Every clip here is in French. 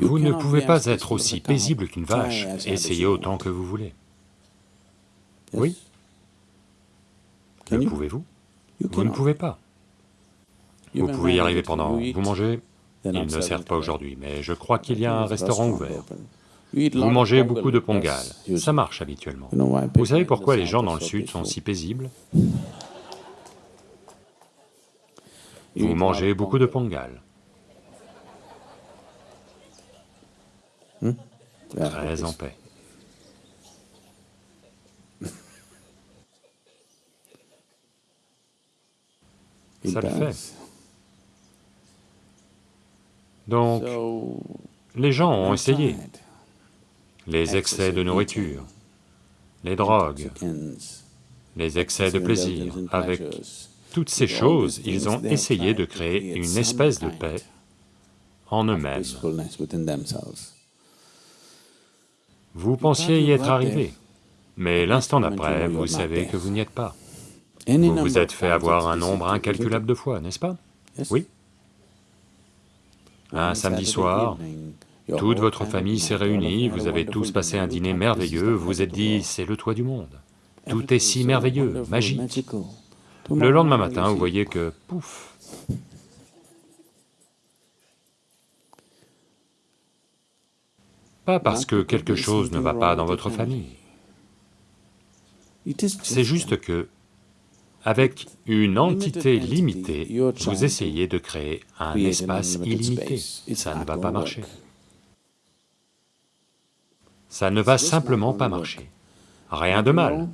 Vous ne pouvez pas être aussi paisible qu'une vache, essayez autant que vous voulez. Oui. Le pouvez-vous? Vous ne pouvez pas. Vous pouvez y arriver pendant... Vous mangez. Ils ne servent pas aujourd'hui, mais je crois qu'il y a un restaurant ouvert. Vous mangez beaucoup de pongal, ça marche habituellement. Vous savez pourquoi les gens dans le sud sont si paisibles? Vous mangez beaucoup de pongal. Hmm? Très en paix. Ça le fait. Donc, les gens ont essayé. Les excès de nourriture, les drogues, les excès de plaisir, avec toutes ces choses, ils ont essayé de créer une espèce de paix en eux-mêmes. Vous pensiez y être arrivé, mais l'instant d'après, vous savez que vous n'y êtes pas. Vous vous êtes fait avoir un nombre incalculable de fois, n'est-ce pas Oui. Un samedi soir, toute votre famille s'est réunie, vous avez tous passé un dîner merveilleux, vous vous êtes dit, c'est le toit du monde. Tout est si merveilleux, magique. Le lendemain matin, vous voyez que, pouf, Pas parce que quelque chose ne va pas dans votre famille. C'est juste que, avec une entité limitée, vous essayez de créer un espace illimité, ça ne va pas marcher. Ça ne va simplement pas marcher. Rien de mal,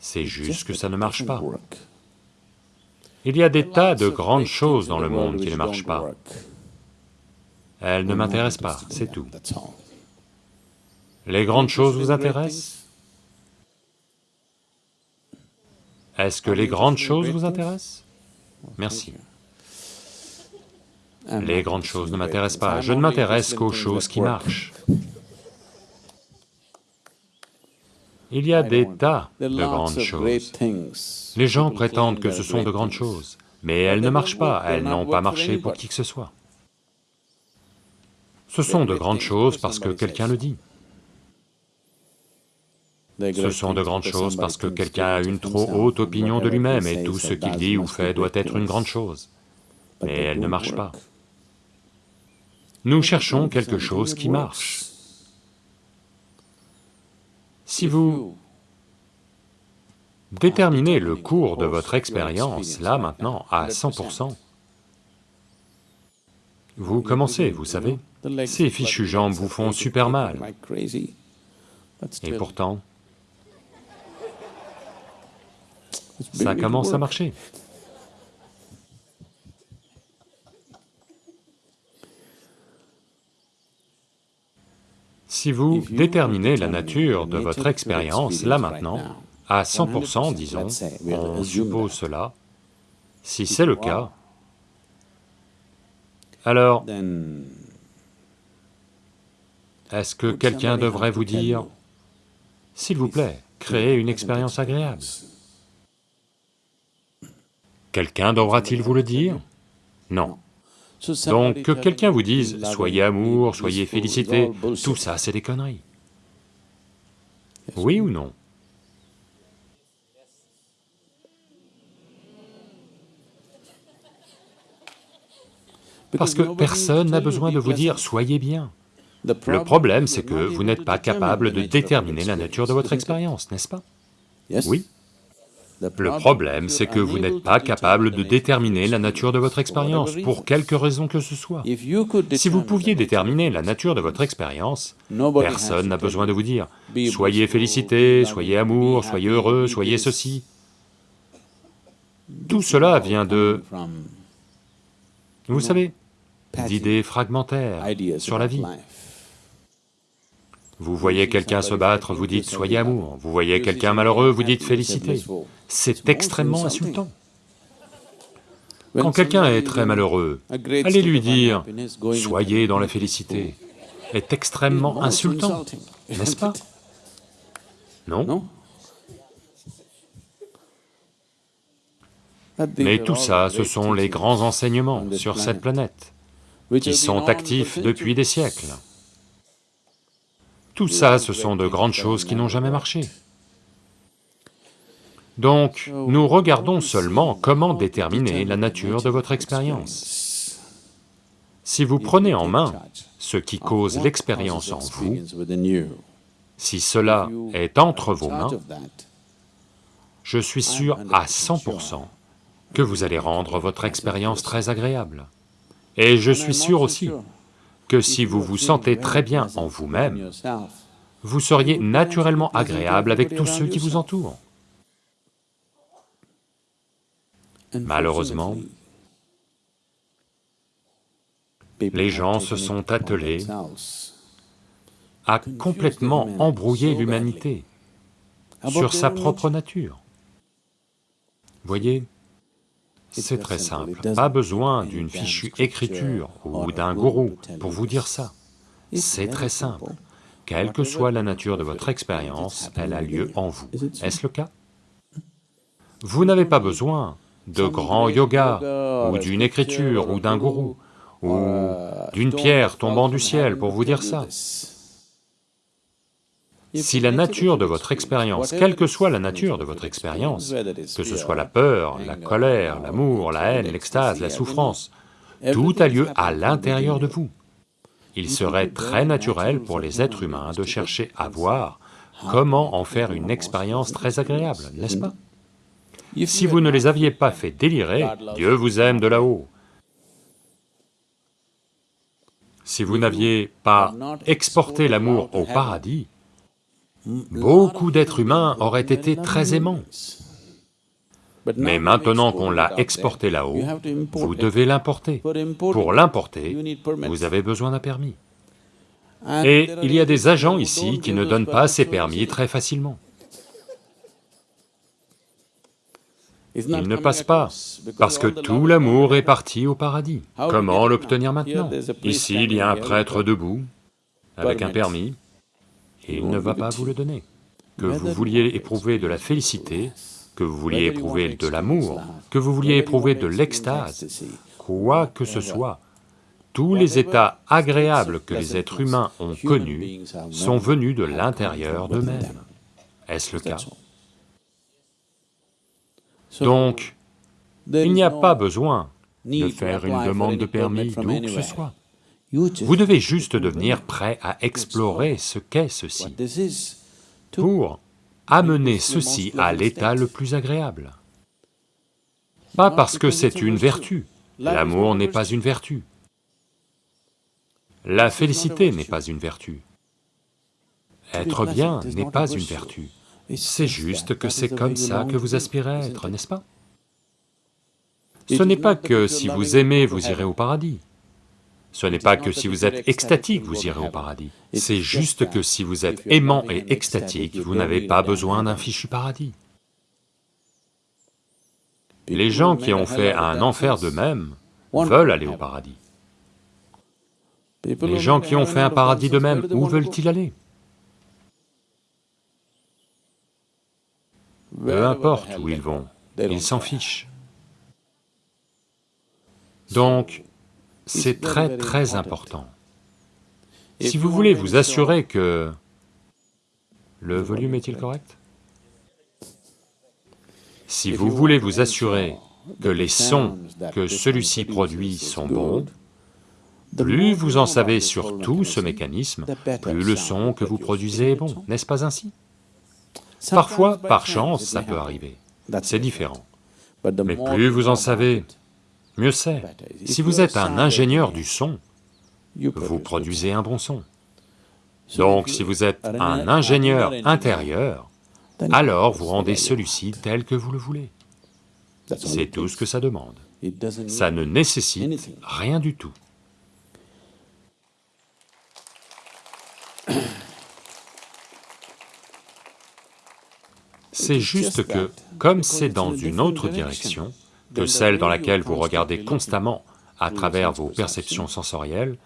c'est juste que ça ne marche pas. Il y a des tas de grandes choses dans le monde qui ne marchent pas. Elles ne m'intéressent pas, c'est tout. Les grandes choses vous intéressent Est-ce que les grandes choses vous intéressent Merci. Les grandes choses ne m'intéressent pas, je ne m'intéresse qu'aux choses qui marchent. Il y a des tas de grandes choses. Les gens prétendent que ce sont de grandes choses, mais elles ne marchent pas, elles n'ont pas marché pour qui que ce soit. Ce sont de grandes choses parce que quelqu'un le dit. Ce sont de grandes choses parce que quelqu'un a une trop haute opinion de lui-même et tout ce qu'il dit ou fait doit être une grande chose. Mais elle ne marche pas. Nous cherchons quelque chose qui marche. Si vous déterminez le cours de votre expérience, là maintenant, à 100%, vous commencez, vous savez, ces fichus gens vous font super mal. Et pourtant, ça commence à marcher. Si vous déterminez la nature de votre expérience, là maintenant, à 100%, disons, on suppose cela, si c'est le cas, alors, est-ce que quelqu'un devrait vous dire, s'il vous plaît, créez une expérience agréable Quelqu'un devra-t-il vous le dire? Non. Donc que quelqu'un vous dise « soyez amour, soyez félicité », tout ça c'est des conneries. Oui ou non? Parce que personne n'a besoin de vous dire « soyez bien ». Le problème, c'est que vous n'êtes pas capable de déterminer la nature de votre expérience, n'est-ce pas? Oui le problème, c'est que vous n'êtes pas capable de déterminer la nature de votre expérience, pour quelque raison que ce soit. Si vous pouviez déterminer la nature de votre expérience, personne n'a besoin de vous dire « soyez félicité, soyez amour, soyez heureux, soyez ceci ». Tout cela vient de... Vous savez, d'idées fragmentaires sur la vie. Vous voyez quelqu'un se battre, vous dites « soyez amour », vous voyez quelqu'un malheureux, vous dites « félicité ». C'est extrêmement insultant. Quand quelqu'un est très malheureux, allez lui dire « soyez dans la félicité » est extrêmement insultant, n'est-ce pas? Non? Mais tout ça, ce sont les grands enseignements sur cette planète. qui sont actifs depuis des siècles. Tout ça, ce sont de grandes choses qui n'ont jamais marché. Donc, nous regardons seulement comment déterminer la nature de votre expérience. Si vous prenez en main ce qui cause l'expérience en vous, si cela est entre vos mains, je suis sûr à 100% que vous allez rendre votre expérience très agréable. Et je suis sûr aussi que si vous vous sentez très bien en vous-même, vous seriez naturellement agréable avec tous ceux qui vous entourent. Malheureusement, les gens se sont attelés à complètement embrouiller l'humanité sur sa propre nature. Voyez, c'est très simple, pas besoin d'une fichue écriture ou d'un gourou pour vous dire ça. C'est très simple, quelle que soit la nature de votre expérience, elle a lieu en vous. Est-ce le cas? Vous n'avez pas besoin de grand yoga, ou d'une écriture, ou d'un gourou, ou d'une pierre tombant du ciel pour vous dire ça. Si la nature de votre expérience, quelle que soit la nature de votre expérience, que ce soit la peur, la colère, l'amour, la haine, l'extase, la souffrance, tout a lieu à l'intérieur de vous. Il serait très naturel pour les êtres humains de chercher à voir comment en faire une expérience très agréable, n'est-ce pas? Si vous ne les aviez pas fait délirer, Dieu vous aime de là-haut. Si vous n'aviez pas exporté l'amour au paradis, beaucoup d'êtres humains auraient été très aimants. Mais maintenant qu'on l'a exporté là-haut, vous devez l'importer. Pour l'importer, vous avez besoin d'un permis. Et il y a des agents ici qui ne donnent pas ces permis très facilement. Il ne passe pas, parce que tout l'amour est parti au paradis. Comment l'obtenir maintenant? Ici, il y a un prêtre debout, avec un permis, il ne va pas vous le donner. Que vous vouliez éprouver de la félicité, que vous vouliez éprouver de l'amour, que vous vouliez éprouver de l'extase, quoi que ce soit, tous les états agréables que les êtres humains ont connus sont venus de l'intérieur d'eux-mêmes. Est-ce le cas? Donc, il n'y a pas besoin de faire une demande de permis d'où que ce soit. Vous devez juste devenir prêt à explorer ce qu'est ceci, pour amener ceci à l'état le plus agréable. Pas parce que c'est une vertu, l'amour n'est pas une vertu. La félicité n'est pas une vertu. Être bien n'est pas une vertu. C'est juste que c'est comme ça que vous aspirez à être, n'est-ce pas? Ce n'est pas que si vous aimez, vous irez au paradis. Ce n'est pas que si vous êtes extatique, vous irez au paradis. C'est juste que si vous êtes aimant et extatique, vous n'avez pas besoin d'un fichu paradis. Les gens qui ont fait un enfer d'eux-mêmes veulent aller au paradis. Les gens qui ont fait un paradis d'eux-mêmes, où veulent-ils aller? Peu importe où ils vont, ils s'en fichent. Donc, c'est très très important. Si vous voulez vous assurer que... Le volume est-il correct Si vous voulez vous assurer que les sons que celui-ci produit sont bons, plus vous en savez sur tout ce mécanisme, plus le son que vous produisez est bon, n'est-ce pas ainsi? Parfois, par chance, ça peut arriver, c'est différent. Mais plus vous en savez, mieux c'est. Si vous êtes un ingénieur du son, vous produisez un bon son. Donc si vous êtes un ingénieur intérieur, alors vous rendez celui-ci tel que vous le voulez. C'est tout ce que ça demande. Ça ne nécessite rien du tout. C'est juste que, comme c'est dans une autre direction, que celle dans laquelle vous regardez constamment à travers vos perceptions sensorielles,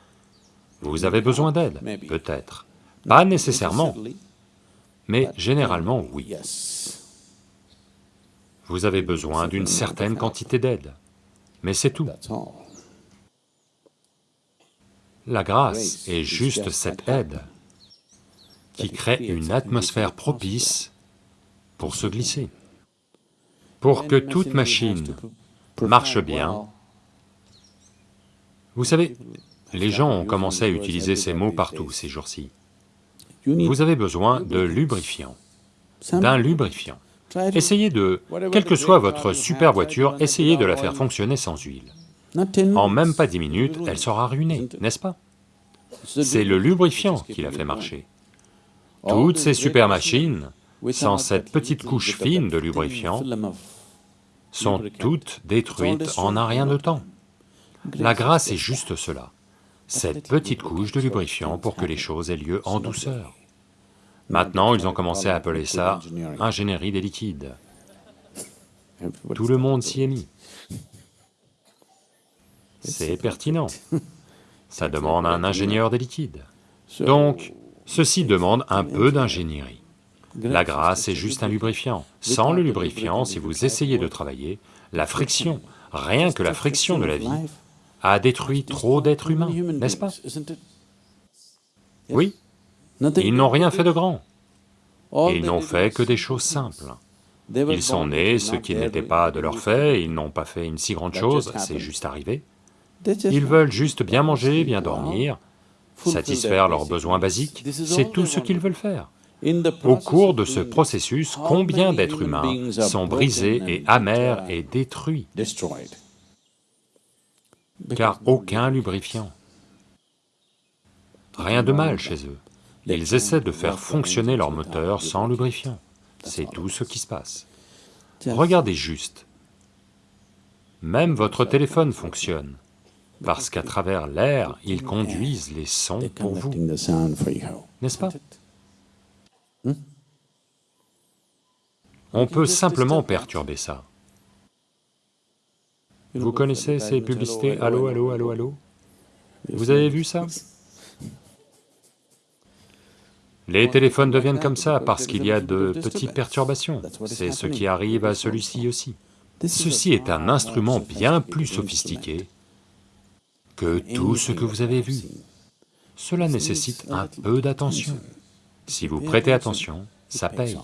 vous avez besoin d'aide, peut-être. Pas nécessairement, mais généralement oui. Vous avez besoin d'une certaine quantité d'aide, mais c'est tout. La grâce est juste cette aide qui crée une atmosphère propice pour se glisser. Pour que toute machine marche bien, vous savez, les gens ont commencé à utiliser ces mots partout ces jours-ci. Vous avez besoin de lubrifiant, d'un lubrifiant. Essayez de, quelle que soit votre super voiture, essayez de la faire fonctionner sans huile. En même pas dix minutes, elle sera ruinée, n'est-ce pas? C'est le lubrifiant qui la fait marcher. Toutes ces super machines, sans cette petite couche fine de lubrifiant, sont toutes détruites en un rien de temps. La grâce est juste cela, cette petite couche de lubrifiant pour que les choses aient lieu en douceur. Maintenant, ils ont commencé à appeler ça ingénierie des liquides. Tout le monde s'y est mis. C'est pertinent. Ça demande un ingénieur des liquides. Donc, ceci demande un peu d'ingénierie. La grâce est juste un lubrifiant. Sans le lubrifiant, si vous essayez de travailler, la friction, rien que la friction de la vie, a détruit trop d'êtres humains, n'est-ce pas? Oui, ils n'ont rien fait de grand. Ils n'ont fait que des choses simples. Ils sont nés, ce qui n'était pas de leur fait, ils n'ont pas fait une si grande chose, c'est juste arrivé. Ils veulent juste bien manger, bien dormir, satisfaire leurs besoins basiques, c'est tout ce qu'ils veulent faire. Au cours de ce processus, combien d'êtres humains sont brisés et amers et détruits? Car aucun lubrifiant. Rien de mal chez eux. Ils essaient de faire fonctionner leur moteur sans lubrifiant. C'est tout ce qui se passe. Regardez juste. Même votre téléphone fonctionne, parce qu'à travers l'air, ils conduisent les sons pour vous, n'est-ce pas? Hmm? On peut simplement perturber ça. Vous connaissez ces publicités? Allô, allô, allô, allô Vous avez vu ça? Les téléphones deviennent comme ça parce qu'il y a de petites perturbations, c'est ce qui arrive à celui-ci aussi. Ceci est un instrument bien plus sophistiqué que tout ce que vous avez vu. Cela nécessite un peu d'attention. Si vous prêtez attention, ça paye.